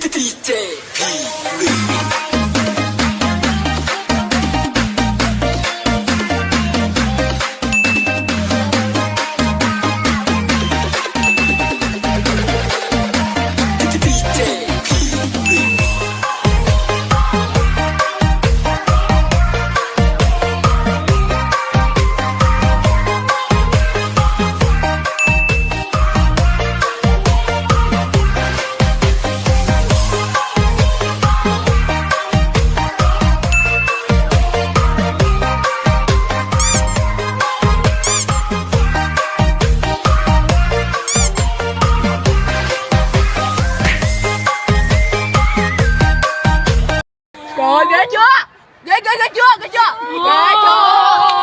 DJ Rồi ghê chưa? Ghê ghê ghê chưa? Ghê chưa? Ghê chưa?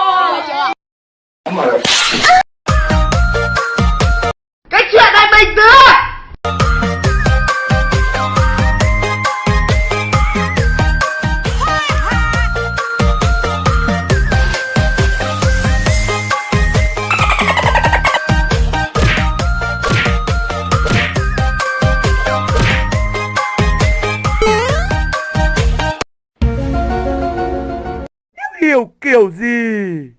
Meu Keuzi!